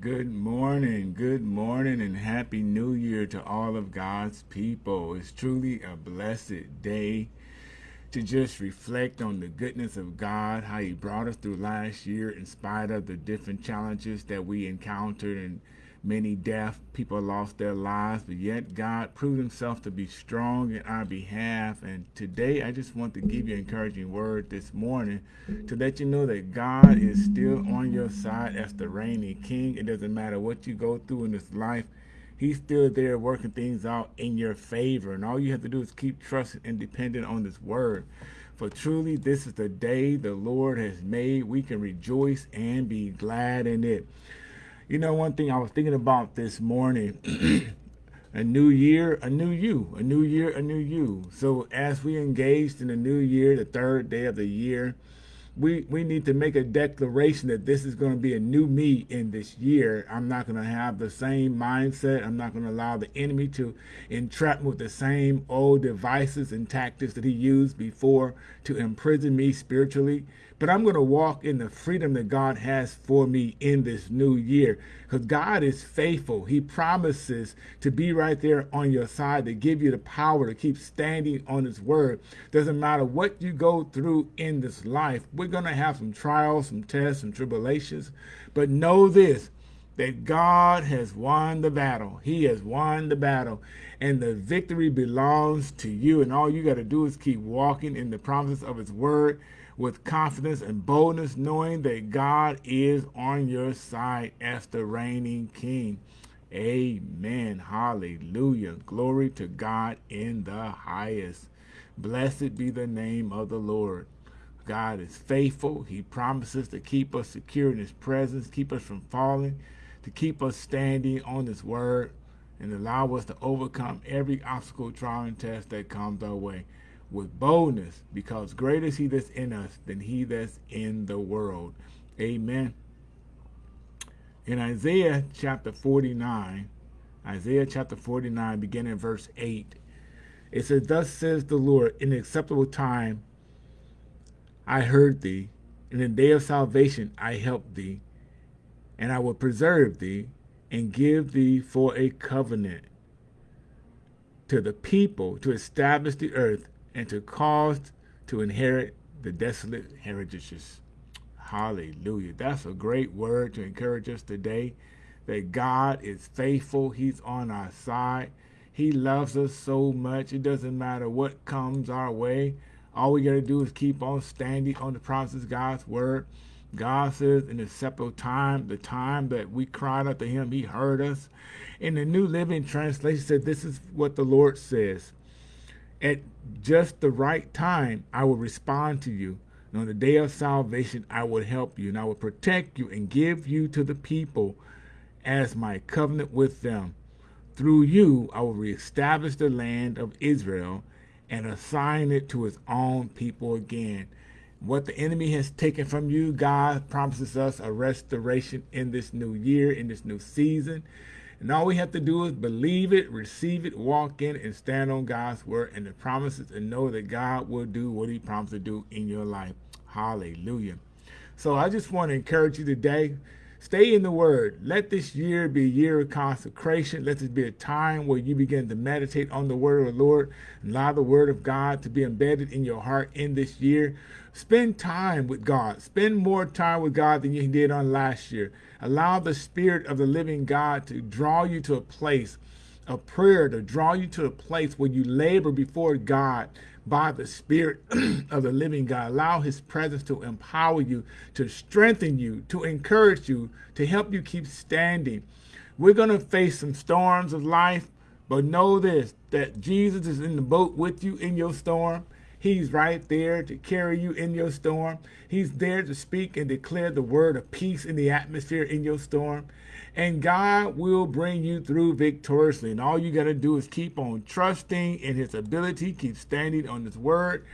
Good morning, good morning, and happy new year to all of God's people. It's truly a blessed day to just reflect on the goodness of God, how He brought us through last year in spite of the different challenges that we encountered and many deaf people lost their lives, but yet God proved himself to be strong in our behalf. And today I just want to give you an encouraging word this morning to let you know that God is still on your side as the reigning king. It doesn't matter what you go through in this life. He's still there working things out in your favor. And all you have to do is keep trusting and depending on this word. For truly, this is the day the Lord has made. We can rejoice and be glad in it. You know, one thing I was thinking about this morning, a new year, a new you, a new year, a new you. So as we engaged in the new year, the third day of the year, we, we need to make a declaration that this is going to be a new me in this year. I'm not going to have the same mindset. I'm not going to allow the enemy to entrap me with the same old devices and tactics that he used before to imprison me spiritually. But I'm going to walk in the freedom that God has for me in this new year. Because God is faithful. He promises to be right there on your side, to give you the power to keep standing on his word. Doesn't matter what you go through in this life. We're going to have some trials, some tests, some tribulations. But know this, that God has won the battle. He has won the battle. And the victory belongs to you. And all you got to do is keep walking in the promises of his word with confidence and boldness, knowing that God is on your side as the reigning king. Amen. Hallelujah. Glory to God in the highest. Blessed be the name of the Lord. God is faithful. He promises to keep us secure in his presence, keep us from falling, to keep us standing on his word, and allow us to overcome every obstacle, trial, and test that comes our way with boldness, because greater is he that's in us than he that's in the world. Amen. In Isaiah chapter 49, Isaiah chapter 49, beginning verse 8, it says, Thus says the Lord, in the acceptable time I heard thee, in the day of salvation I helped thee, and I will preserve thee, and give thee for a covenant to the people to establish the earth and to cause to inherit the desolate heritages. Hallelujah. That's a great word to encourage us today that God is faithful. He's on our side. He loves us so much. It doesn't matter what comes our way. All we got to do is keep on standing on the promises of God's word. God says in the separate time, the time that we cried out to him, he heard us. In the New Living Translation said, this is what the Lord says at just the right time, I will respond to you. And on the day of salvation, I will help you, and I will protect you and give you to the people as my covenant with them. Through you, I will reestablish the land of Israel and assign it to its own people again. What the enemy has taken from you, God promises us a restoration in this new year, in this new season. And all we have to do is believe it, receive it, walk in and stand on God's word and the promises and know that God will do what he promised to do in your life. Hallelujah. So I just want to encourage you today, stay in the word. Let this year be a year of consecration. Let this be a time where you begin to meditate on the word of the Lord. Allow the word of God to be embedded in your heart in this year. Spend time with God. Spend more time with God than you did on last year. Allow the Spirit of the living God to draw you to a place of prayer, to draw you to a place where you labor before God by the Spirit of the living God. Allow His presence to empower you, to strengthen you, to encourage you, to help you keep standing. We're going to face some storms of life, but know this, that Jesus is in the boat with you in your storm. He's right there to carry you in your storm. He's there to speak and declare the word of peace in the atmosphere in your storm. And God will bring you through victoriously. And all you got to do is keep on trusting in his ability, keep standing on his word,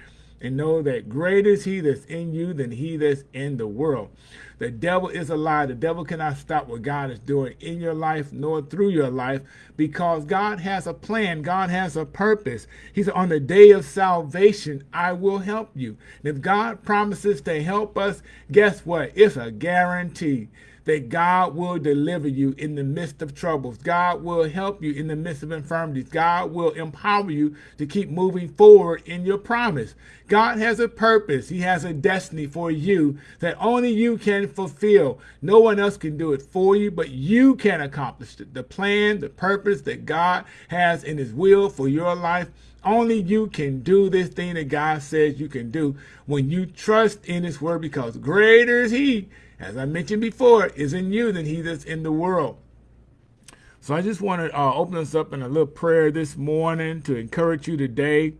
and know that greater is he that's in you than he that's in the world. The devil is a lie. The devil cannot stop what God is doing in your life nor through your life because God has a plan. God has a purpose. He said, On the day of salvation, I will help you. And if God promises to help us, guess what? It's a guarantee that God will deliver you in the midst of troubles. God will help you in the midst of infirmities. God will empower you to keep moving forward in your promise. God has a purpose. He has a destiny for you that only you can fulfill. No one else can do it for you, but you can accomplish it. The plan, the purpose that God has in his will for your life only you can do this thing that God says you can do when you trust in his word because greater is he as I mentioned before, is in you than he that's in the world. So I just want to uh, open us up in a little prayer this morning to encourage you today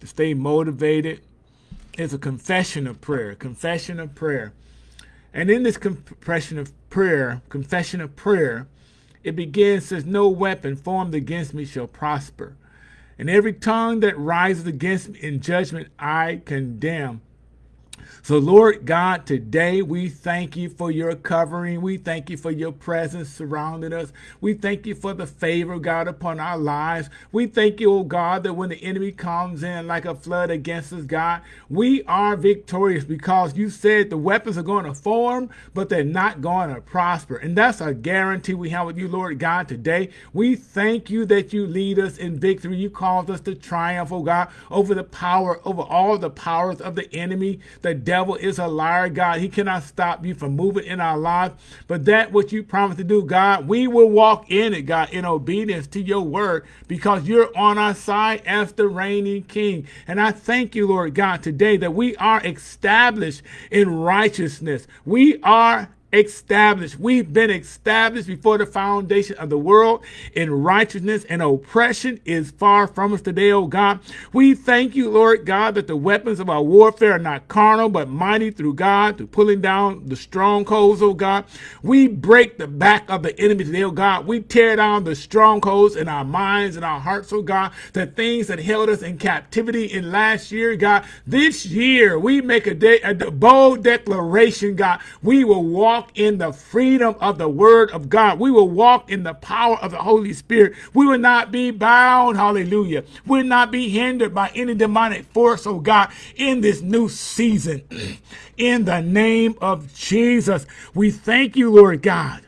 to stay motivated. It's a confession of prayer, confession of prayer. And in this confession of prayer, confession of prayer, it begins says, No weapon formed against me shall prosper. And every tongue that rises against me in judgment I condemn. So, Lord God, today we thank you for your covering. We thank you for your presence surrounding us. We thank you for the favor God upon our lives. We thank you, oh God, that when the enemy comes in like a flood against us, God, we are victorious because you said the weapons are going to form, but they're not going to prosper. And that's a guarantee we have with you, Lord God, today. We thank you that you lead us in victory. You cause us to triumph, oh God, over the power, over all the powers of the enemy, the devil is a liar, God. He cannot stop you from moving in our lives. But that what you promised to do, God, we will walk in it, God, in obedience to your word because you're on our side as the reigning king. And I thank you, Lord God, today that we are established in righteousness. We are established. We've been established before the foundation of the world in righteousness and oppression is far from us today, oh God. We thank you, Lord God, that the weapons of our warfare are not carnal, but mighty through God through pulling down the strongholds, oh God. We break the back of the enemy today, oh God. We tear down the strongholds in our minds and our hearts, oh God, the things that held us in captivity in last year, God. This year, we make a, day, a bold declaration, God. We will walk walk in the freedom of the word of God. We will walk in the power of the Holy Spirit. We will not be bound, hallelujah. We will not be hindered by any demonic force, oh God, in this new season. in the name of Jesus, we thank you, Lord God,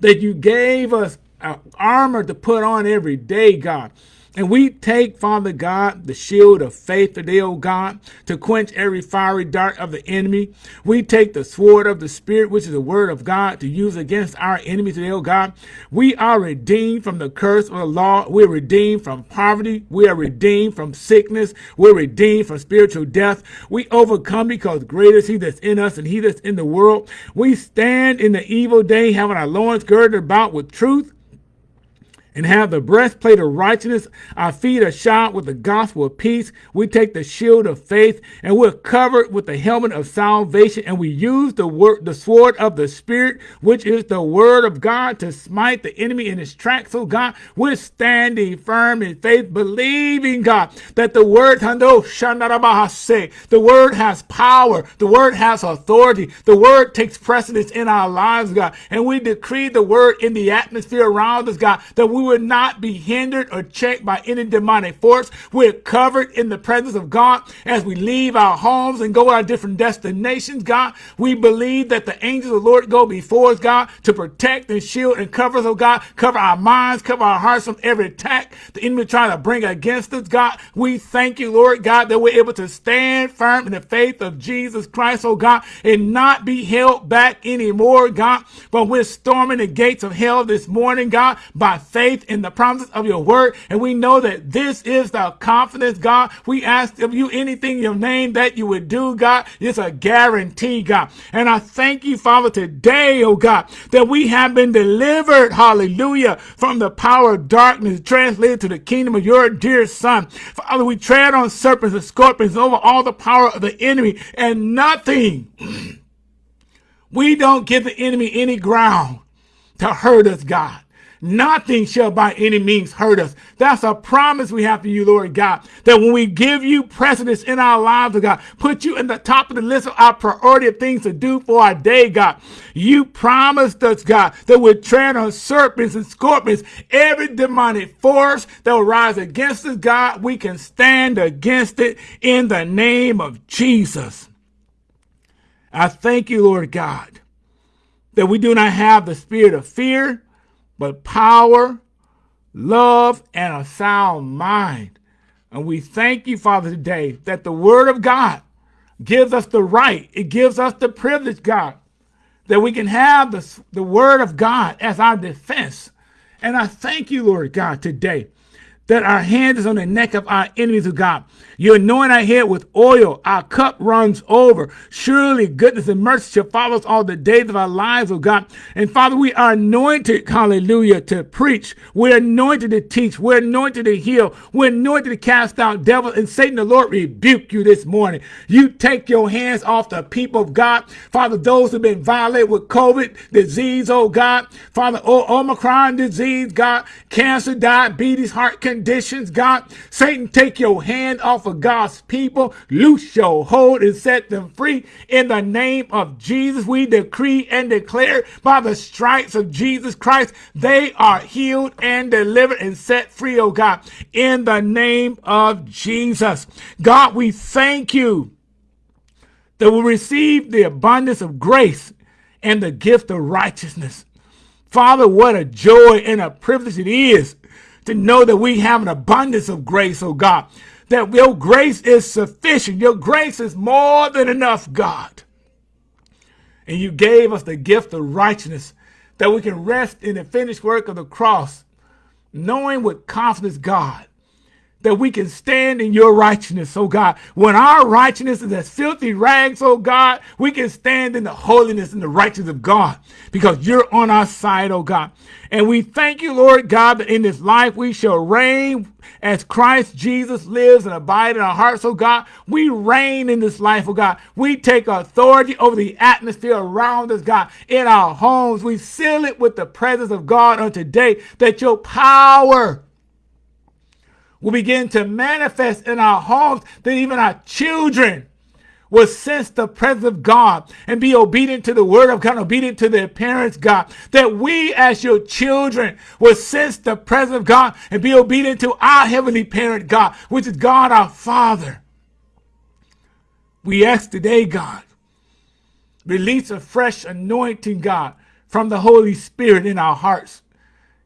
that you gave us uh, armor to put on every day, God. And we take, Father God, the shield of faith today, O God, to quench every fiery dart of the enemy. We take the sword of the Spirit, which is the word of God, to use against our enemies today, O God. We are redeemed from the curse of the law. We're redeemed from poverty. We are redeemed from sickness. We're redeemed from spiritual death. We overcome because greater is he that's in us and he that's in the world. We stand in the evil day, having our loins girded about with truth and have the breastplate of righteousness. Our feet are shod with the gospel of peace. We take the shield of faith and we're covered with the helmet of salvation. And we use the word, the sword of the spirit, which is the word of God to smite the enemy in his tracks. So God, we're standing firm in faith, believing God that the word, the word has power. The word has authority. The word takes precedence in our lives, God. And we decree the word in the atmosphere around us, God, that we will not be hindered or checked by any demonic force. We're covered in the presence of God as we leave our homes and go to our different destinations, God. We believe that the angels of the Lord go before us, God, to protect and shield and cover us, oh God. Cover our minds, cover our hearts from every attack the enemy trying to bring against us, God. We thank you, Lord God, that we're able to stand firm in the faith of Jesus Christ, oh God, and not be held back anymore, God. But we're storming the gates of hell this morning, God, by faith faith in the promises of your word. And we know that this is the confidence, God. We ask of you anything in your name that you would do, God. It's a guarantee, God. And I thank you, Father, today, oh God, that we have been delivered, hallelujah, from the power of darkness, translated to the kingdom of your dear Son. Father, we tread on serpents and scorpions over all the power of the enemy, and nothing. We don't give the enemy any ground to hurt us, God. Nothing shall by any means hurt us. That's a promise we have to you, Lord God, that when we give you precedence in our lives, oh God, put you in the top of the list of our priority of things to do for our day, God. You promised us, God, that we'd tread on serpents and scorpions, every demonic force that will rise against us, God, we can stand against it in the name of Jesus. I thank you, Lord God, that we do not have the spirit of fear, but power, love, and a sound mind. And we thank you, Father, today that the word of God gives us the right, it gives us the privilege, God, that we can have the, the word of God as our defense. And I thank you, Lord God, today that our hand is on the neck of our enemies, of God. You anoint our head with oil. Our cup runs over. Surely goodness and mercy shall follow us all the days of our lives, oh God. And Father, we are anointed, hallelujah, to preach. We're anointed to teach. We're anointed to heal. We're anointed to cast out devils. And Satan, the Lord, rebuke you this morning. You take your hands off the people of God. Father, those who've been violated with COVID disease, oh God. Father, oh, Omicron disease, God. Cancer, diabetes, heart conditions, God. Satan, take your hand off of God's people. Loose your hold and set them free. In the name of Jesus, we decree and declare by the stripes of Jesus Christ, they are healed and delivered and set free, oh God. In the name of Jesus. God, we thank you that we receive the abundance of grace and the gift of righteousness. Father, what a joy and a privilege it is to know that we have an abundance of grace, oh God that your grace is sufficient. Your grace is more than enough, God. And you gave us the gift of righteousness that we can rest in the finished work of the cross, knowing with confidence, God, that we can stand in your righteousness, oh God. When our righteousness is as filthy rags, oh God, we can stand in the holiness and the righteousness of God because you're on our side, oh God. And we thank you, Lord God, that in this life we shall reign as Christ Jesus lives and abides in our hearts, oh God. We reign in this life, oh God. We take authority over the atmosphere around us, God. In our homes, we seal it with the presence of God on today that your power will begin to manifest in our homes, that even our children will sense the presence of God and be obedient to the word of God, obedient to their parents, God. That we as your children will sense the presence of God and be obedient to our heavenly parent, God, which is God our Father. We ask today, God, release a fresh anointing, God, from the Holy Spirit in our hearts.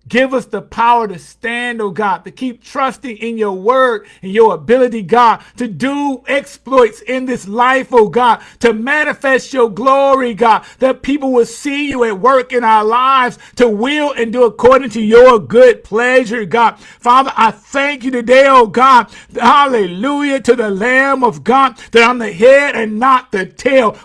Give us the power to stand, oh God, to keep trusting in your word and your ability, God, to do exploits in this life, oh God, to manifest your glory, God, that people will see you at work in our lives to will and do according to your good pleasure, God. Father, I thank you today, oh God. Hallelujah to the Lamb of God, that I'm the head and not the tail.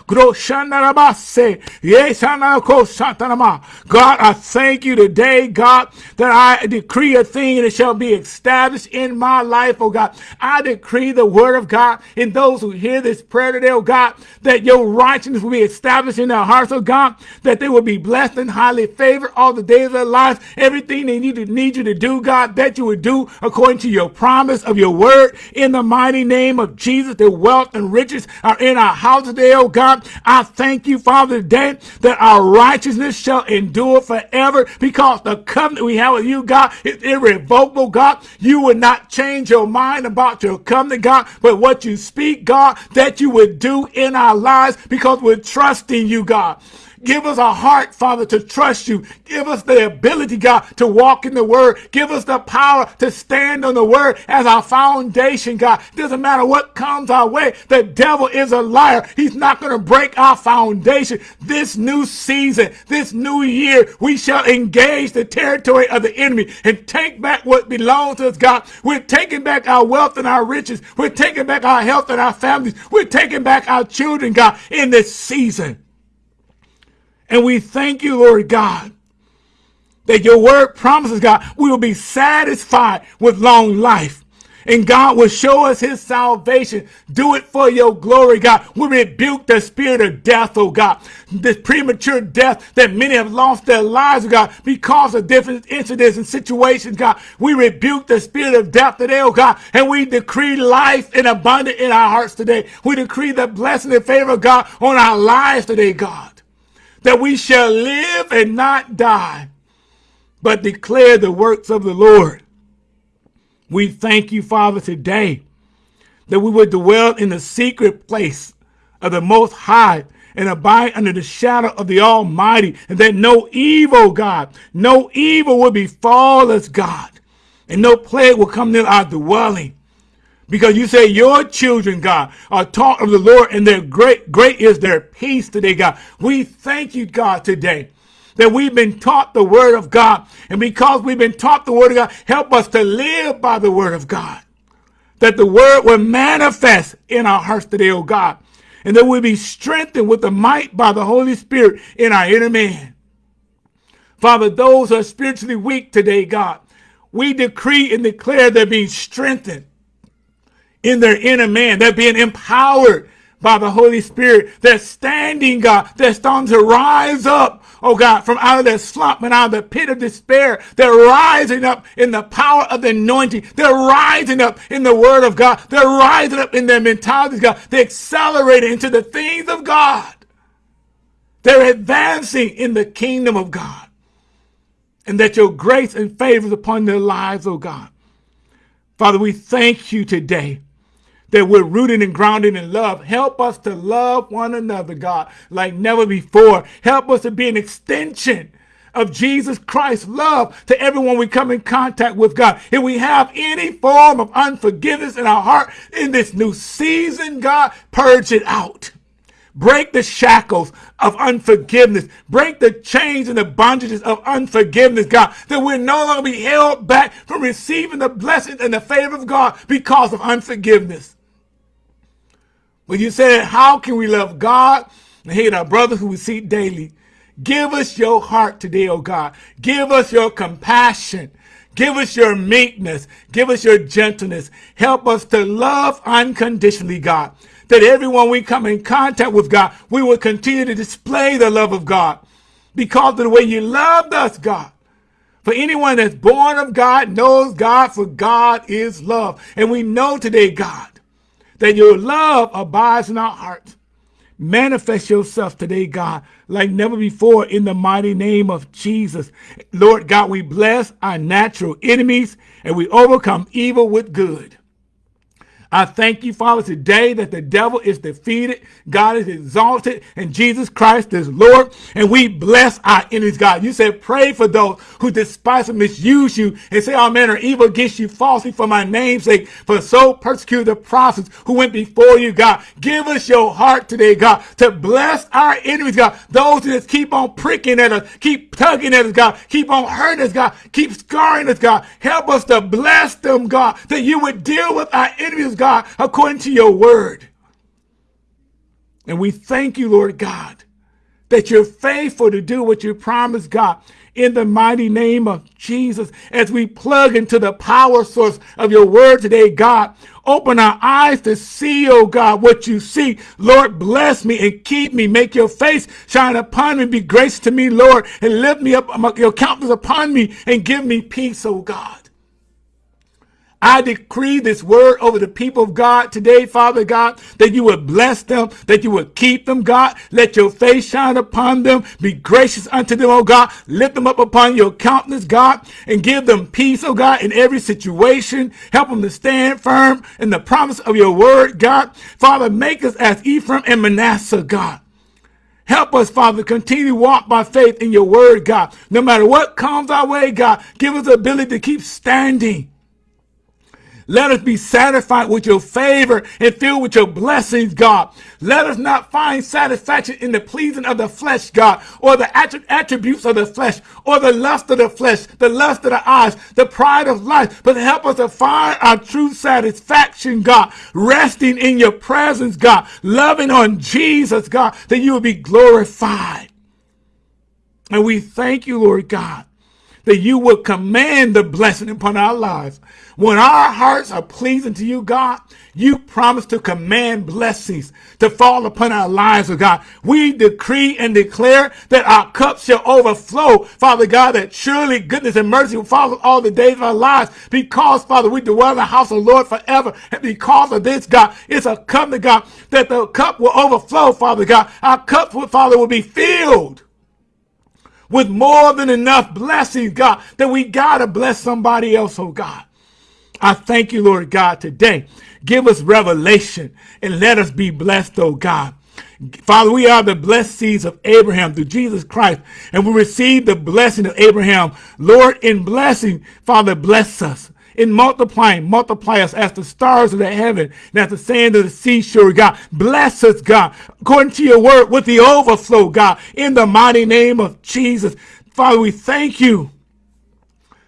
God, I thank you today, God, that I decree a thing and it shall be established in my life, oh God. I decree the word of God in those who hear this prayer today, oh God, that your righteousness will be established in their hearts, oh God, that they will be blessed and highly favored all the days of their lives. Everything they need to need you to do, God, that you would do according to your promise of your word in the mighty name of Jesus. The wealth and riches are in our house today, oh God. I thank you, Father, today that our righteousness shall endure forever because the covenant we have with you, God, is irrevocable, God. You would not change your mind about your covenant, God, but what you speak, God, that you would do in our lives because we're trusting you, God. Give us a heart, Father, to trust you. Give us the ability, God, to walk in the word. Give us the power to stand on the word as our foundation, God. Doesn't matter what comes our way. The devil is a liar. He's not going to break our foundation. This new season, this new year, we shall engage the territory of the enemy and take back what belongs to us, God. We're taking back our wealth and our riches. We're taking back our health and our families. We're taking back our children, God, in this season. And we thank you, Lord God, that your word promises, God, we will be satisfied with long life. and God will show us his salvation. Do it for your glory, God. We rebuke the spirit of death, oh God. This premature death that many have lost their lives, God, because of different incidents and situations, God. We rebuke the spirit of death today, oh God, and we decree life in abundance in our hearts today. We decree the blessing and favor of God on our lives today, God. That we shall live and not die, but declare the works of the Lord. We thank you, Father, today that we would dwell in the secret place of the Most High and abide under the shadow of the Almighty, and that no evil, God, no evil will befall us, God, and no plague will come near our dwelling. Because you say your children, God, are taught of the Lord, and their great, great is their peace today, God. We thank you, God, today that we've been taught the word of God. And because we've been taught the word of God, help us to live by the word of God. That the word will manifest in our hearts today, oh God. And that we'll be strengthened with the might by the Holy Spirit in our inner man. Father, those who are spiritually weak today, God, we decree and declare they're being strengthened in their inner man. They're being empowered by the Holy Spirit. They're standing, God. They're starting to rise up oh God, from out of their slump and out of the pit of despair. They're rising up in the power of the anointing. They're rising up in the word of God. They're rising up in their mentality, God. They're accelerating into the things of God. They're advancing in the kingdom of God. And that your grace and favor is upon their lives, oh God. Father, we thank you today that we're rooted and grounded in love. Help us to love one another, God, like never before. Help us to be an extension of Jesus Christ's love to everyone we come in contact with, God. If we have any form of unforgiveness in our heart in this new season, God, purge it out. Break the shackles of unforgiveness. Break the chains and the bondages of unforgiveness, God, that we're no longer be held back from receiving the blessings and the favor of God because of unforgiveness. But you said, how can we love God and hate our brothers who we see daily? Give us your heart today, oh God. Give us your compassion. Give us your meekness. Give us your gentleness. Help us to love unconditionally, God. That everyone we come in contact with, God, we will continue to display the love of God because of the way you loved us, God. For anyone that's born of God knows God, for God is love. And we know today, God, that your love abides in our hearts. Manifest yourself today, God, like never before in the mighty name of Jesus. Lord God, we bless our natural enemies and we overcome evil with good. I thank you, Father, today that the devil is defeated, God is exalted, and Jesus Christ is Lord. And we bless our enemies, God. You said, pray for those who despise and misuse you and say all men are evil against you falsely for my name's sake. For so persecute the prophets who went before you, God. Give us your heart today, God, to bless our enemies, God. Those just keep on pricking at us, keep tugging at us, God. Keep on hurting us, God. Keep scarring us, God. Help us to bless them, God, that you would deal with our enemies, God God, according to your word. And we thank you, Lord God, that you're faithful to do what you promised, God, in the mighty name of Jesus. As we plug into the power source of your word today, God, open our eyes to see, oh God, what you see. Lord, bless me and keep me. Make your face shine upon me. Be gracious to me, Lord, and lift me up, your countenance upon me and give me peace, oh God. I decree this word over the people of God today, Father God, that you would bless them, that you would keep them, God. Let your face shine upon them. Be gracious unto them, oh God. Lift them up upon your countenance, God, and give them peace, oh God, in every situation. Help them to stand firm in the promise of your word, God. Father, make us as Ephraim and Manasseh, God. Help us, Father, continue to walk by faith in your word, God. No matter what comes our way, God, give us the ability to keep standing let us be satisfied with your favor and filled with your blessings, God. Let us not find satisfaction in the pleasing of the flesh, God, or the attributes of the flesh, or the lust of the flesh, the lust of the eyes, the pride of life, but help us to find our true satisfaction, God, resting in your presence, God, loving on Jesus, God, that you will be glorified. And we thank you, Lord God, that you will command the blessing upon our lives. When our hearts are pleasing to you, God, you promise to command blessings to fall upon our lives, oh God. We decree and declare that our cups shall overflow, Father God, that surely goodness and mercy will follow all the days of our lives because, Father, we dwell in the house of the Lord forever. And because of this, God, it's a covenant, God, that the cup will overflow, Father God. Our cups, Father, will be filled with more than enough blessings, God, that we got to bless somebody else, oh God. I thank you, Lord God, today. Give us revelation and let us be blessed, oh God. Father, we are the blessed seeds of Abraham through Jesus Christ, and we receive the blessing of Abraham. Lord, in blessing, Father, bless us. In multiplying, multiply us as the stars of the heaven and as the sand of the seashore, God. Bless us, God, according to your word with the overflow, God, in the mighty name of Jesus. Father, we thank you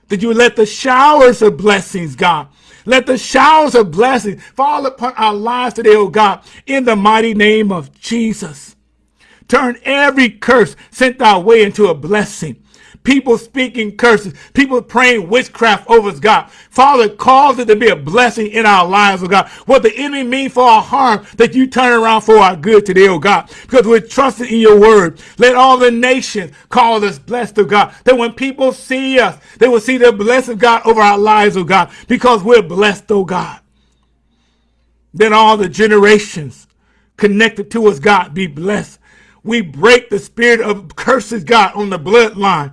that you let the showers of blessings, God, let the showers of blessings fall upon our lives today, oh God, in the mighty name of Jesus. Turn every curse sent our way into a blessing people speaking curses, people praying witchcraft over us, God. Father, cause it to be a blessing in our lives, oh God. What the enemy mean for our harm, that you turn around for our good today, oh God. Because we're trusting in your word. Let all the nations call us blessed, oh God. That when people see us, they will see the blessing of God over our lives, oh God. Because we're blessed, oh God. Then all the generations connected to us, God, be blessed. We break the spirit of curses, God, on the bloodline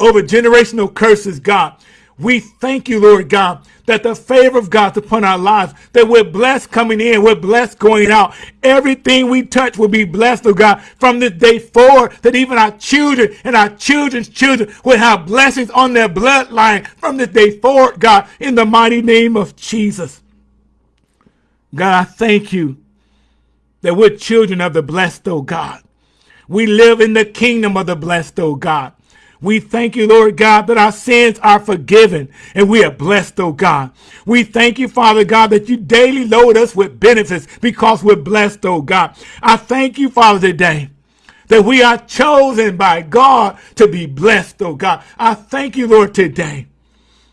over generational curses, God. We thank you, Lord God, that the favor of God's upon our lives, that we're blessed coming in, we're blessed going out. Everything we touch will be blessed, oh God, from this day forward, that even our children and our children's children will have blessings on their bloodline from this day forward, God, in the mighty name of Jesus. God, I thank you that we're children of the blessed, oh God. We live in the kingdom of the blessed, oh God. We thank you, Lord God, that our sins are forgiven and we are blessed, oh God. We thank you, Father God, that you daily load us with benefits because we're blessed, oh God. I thank you, Father, today that we are chosen by God to be blessed, oh God. I thank you, Lord, today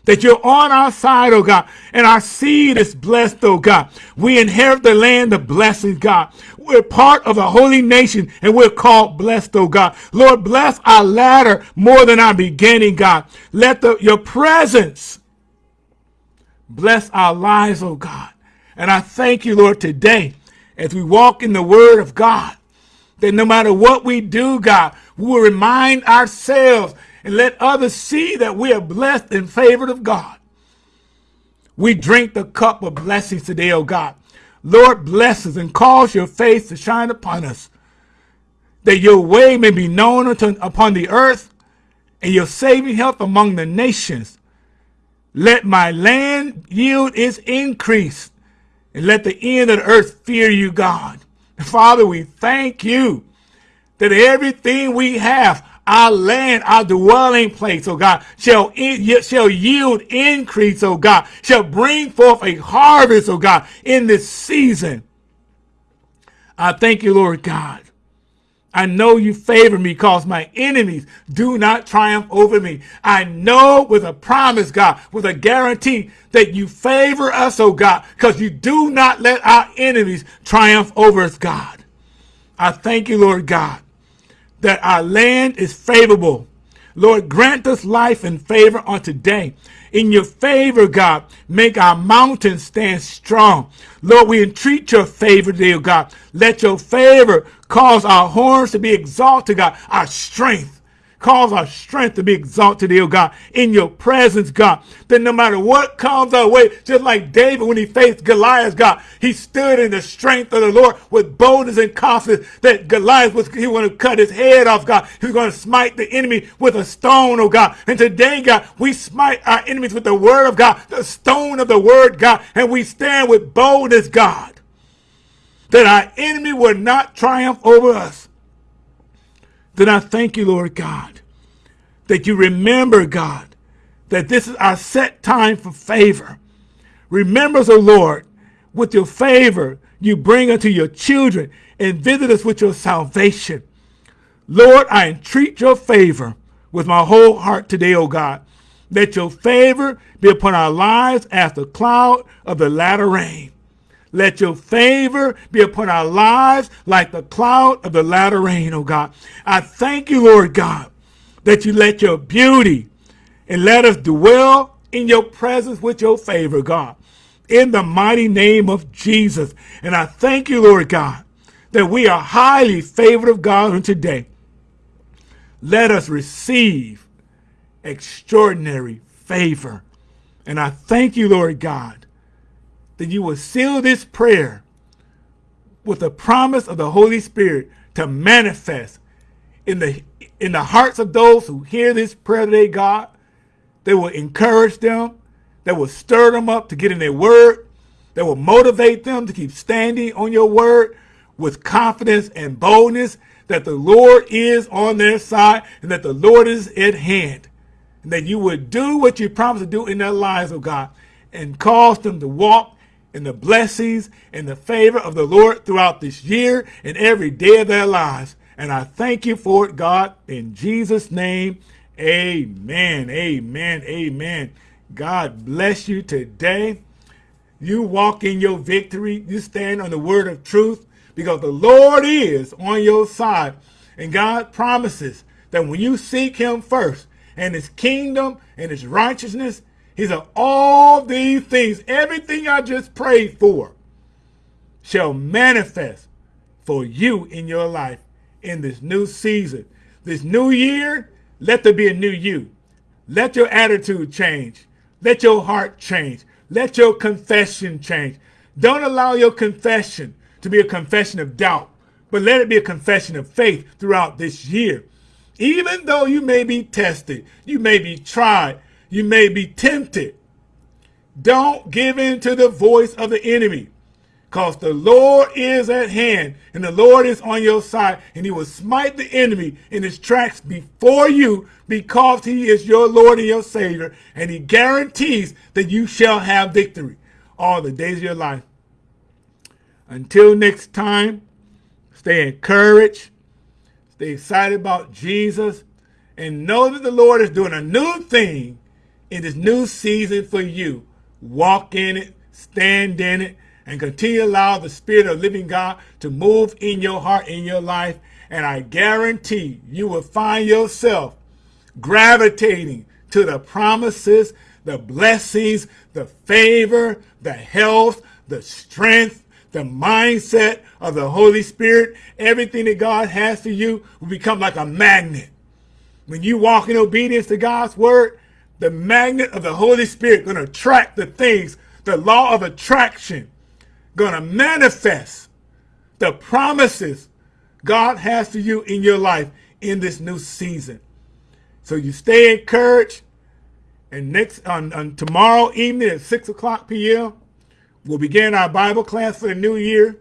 that you're on our side, oh God, and our seed is blessed, oh God. We inherit the land of blessings, God. We're part of a holy nation and we're called blessed, oh God. Lord, bless our latter more than our beginning, God. Let the, your presence bless our lives, oh God. And I thank you, Lord, today as we walk in the word of God, that no matter what we do, God, we will remind ourselves and let others see that we are blessed and favored of God. We drink the cup of blessings today, oh God. Lord, bless us and cause your face to shine upon us, that your way may be known upon the earth and your saving health among the nations. Let my land yield its increase, and let the end of the earth fear you, God. Father, we thank you that everything we have, our land, our dwelling place, oh God, shall, in, shall yield increase, oh God, shall bring forth a harvest, oh God, in this season. I thank you, Lord God. I know you favor me because my enemies do not triumph over me. I know with a promise, God, with a guarantee that you favor us, oh God, because you do not let our enemies triumph over us, God. I thank you, Lord God that our land is favorable. Lord, grant us life and favor on today. In your favor, God, make our mountains stand strong. Lord, we entreat your favor, dear God. Let your favor cause our horns to be exalted, God, our strength. Cause our strength to be exalted, dear God, in your presence, God. That no matter what comes our way, just like David when he faced Goliath, God, he stood in the strength of the Lord with boldness and confidence that Goliath was, he going to cut his head off, God. He was going to smite the enemy with a stone, oh God. And today, God, we smite our enemies with the word of God, the stone of the word, God, and we stand with boldness, God, that our enemy will not triumph over us. Then I thank you, Lord God, that you remember, God, that this is our set time for favor. Remember us, O Lord, with your favor you bring unto your children and visit us with your salvation. Lord, I entreat your favor with my whole heart today, O God. Let your favor be upon our lives as the cloud of the latter rain. Let your favor be upon our lives like the cloud of the latter rain, O God. I thank you, Lord God, that you let your beauty and let us dwell in your presence with your favor, God, in the mighty name of Jesus. And I thank you, Lord God, that we are highly favored of God today. Let us receive extraordinary favor. And I thank you, Lord God, that you will seal this prayer with the promise of the Holy Spirit to manifest in the in the hearts of those who hear this prayer today, God. They will encourage them. That will stir them up to get in their word. That will motivate them to keep standing on your word with confidence and boldness that the Lord is on their side and that the Lord is at hand. And that you would do what you promised to do in their lives, oh God, and cause them to walk in the blessings and the favor of the Lord throughout this year and every day of their lives. And I thank you for it, God, in Jesus' name. Amen. Amen. Amen. God bless you today. You walk in your victory. You stand on the word of truth because the Lord is on your side. And God promises that when you seek him first and his kingdom and his righteousness, he said, all these things, everything I just prayed for, shall manifest for you in your life in this new season. This new year, let there be a new you. Let your attitude change. Let your heart change. Let your confession change. Don't allow your confession to be a confession of doubt, but let it be a confession of faith throughout this year. Even though you may be tested, you may be tried, you may be tempted, don't give in to the voice of the enemy because the Lord is at hand and the Lord is on your side and he will smite the enemy in his tracks before you because he is your Lord and your Savior and he guarantees that you shall have victory all the days of your life. Until next time, stay encouraged, stay excited about Jesus, and know that the Lord is doing a new thing in this new season for you. Walk in it, stand in it, and continue to allow the Spirit of living God to move in your heart, in your life. And I guarantee you will find yourself gravitating to the promises, the blessings, the favor, the health, the strength, the mindset of the Holy Spirit, everything that God has for you will become like a magnet. When you walk in obedience to God's word, the magnet of the Holy Spirit going to attract the things, the law of attraction, going to manifest the promises God has for you in your life in this new season. So you stay encouraged. And next on, on tomorrow evening at 6 o'clock p.m., We'll begin our Bible class for the new year.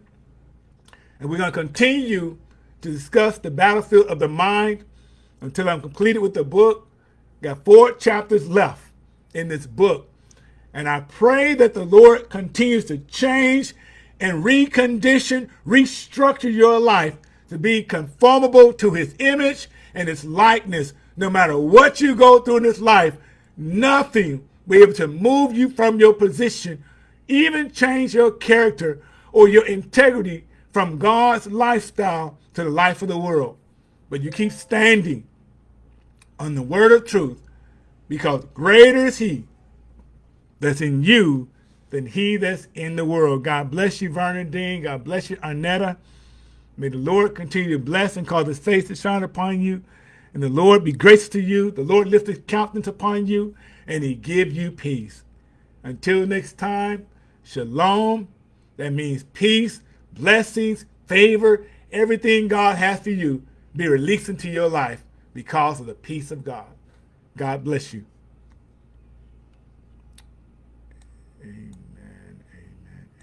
And we're going to continue to discuss the battlefield of the mind until I'm completed with the book. Got four chapters left in this book. And I pray that the Lord continues to change and recondition, restructure your life to be conformable to his image and his likeness. No matter what you go through in this life, nothing will be able to move you from your position even change your character or your integrity from God's lifestyle to the life of the world. But you keep standing on the word of truth because greater is he that's in you than he that's in the world. God bless you, Vernon Dean. God bless you, Arnetta. May the Lord continue to bless and cause his face to shine upon you. And the Lord be gracious to you. The Lord lift his countenance upon you and he give you peace. Until next time, Shalom. That means peace, blessings, favor, everything God has for you be released into your life because of the peace of God. God bless you.